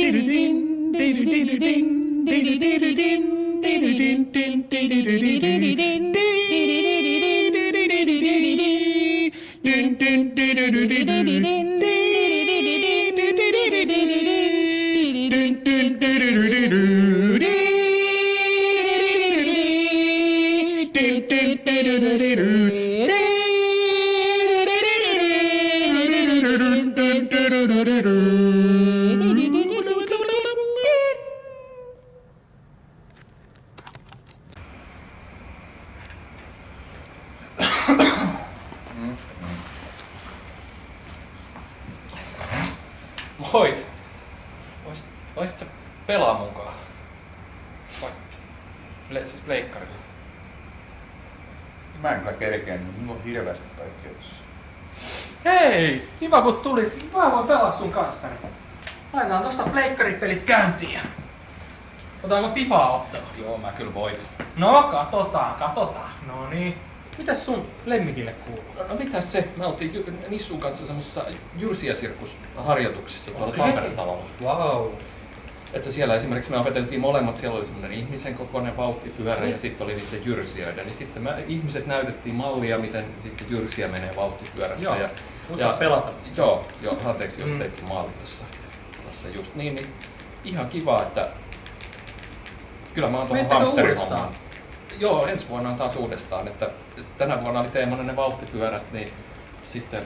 デルデンデルデルデンデルデルデンデルデンデンデルデルデンデンデルデル Moi. Voisit, voisit sä pelaa mukaan? Vai, ple, siis pleikkarilla. Mä en kyllä kerkeä, niin mulla on hirveästi kaikkea tossa. Hei! Kiva kun tulit. Mä voin pelaa sun kanssani. Laitetaan tosta pleikkaripelit käyntiin ja... Otetaanko FIFAa ottelu? Joo, mä kyllä voit. No, katsotaan, katsotaan. No niin. Mitäs sun lemmikille kuuluu? No, no mitäs se? Me oltiin Jy- Nissun kanssa semmoisessa jyrsiäsirkusharjoituksissa tuolla Okei. Tampere-talolla. Wow. Että siellä esimerkiksi me opeteltiin molemmat, siellä oli semmoinen ihmisen kokoinen vauhtipyörä Niin. ja sitten oli niiden jyrsijöitä. Niin sitten me ihmiset näytettiin mallia, miten sitten jyrsiä menee vauhtipyörässä. Joo. Ja, Muista pelata. Joo, joo, anteeksi jos Mm. teitkin maali tuossa, tuossa just niin, niin ihan kiva, että kyllä mä oon tuohon hamsterihommaan. Joo, ensi vuonna on taas uudestaan, että tänä vuonna oli teemana ne vauhtipyörät, niin sitten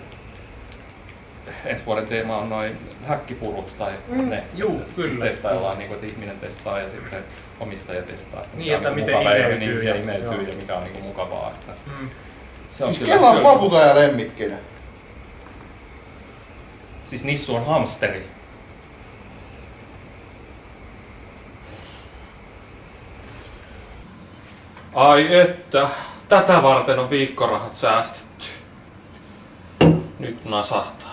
ensi vuoden teema on noin häkkipurut tai Mm, ne. juu, kyllä. Testaillaan, niin kuin, että ihminen testaa ja sitten omistaja testaa. Että Niin, että on miten imeytyy niin, ja- ja, imeytyy joo. ja mikä on niin kuin mukavaa. Että Mm. se on Siis kyllä, kela on kyllä- ja lemmikkinä. Siis Nissu on hamsteri. Ai että, tätä varten on viikkorahat säästetty. Nyt nasahtaa.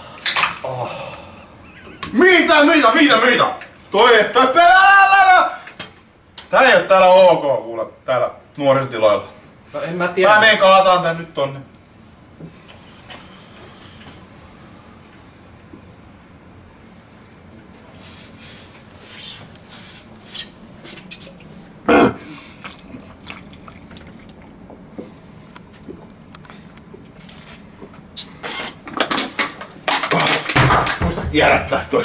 Oh. Mitä, mitä, mitä, mitä? Toi. Tää ei oo täällä ok, kuule, täällä nuorisotiloilla. No en mä tiedä. Mä menen kaataan tän nyt tonne. y ahora estás tú